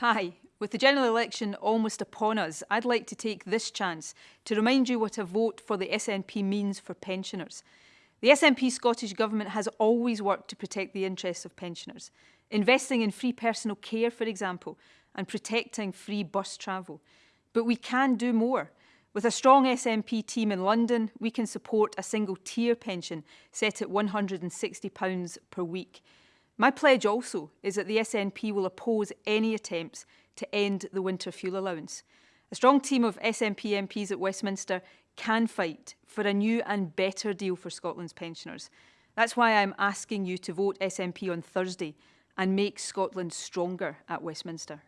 Hi. With the general election almost upon us, I'd like to take this chance to remind you what a vote for the SNP means for pensioners. The SNP Scottish Government has always worked to protect the interests of pensioners, investing in free personal care, for example, and protecting free bus travel. But we can do more. With a strong SNP team in London, we can support a single tier pension set at £160 per week. My pledge also is that the SNP will oppose any attempts to end the winter fuel allowance. A strong team of SNP MPs at Westminster can fight for a new and better deal for Scotland's pensioners. That's why I'm asking you to vote SNP on Thursday and make Scotland stronger at Westminster.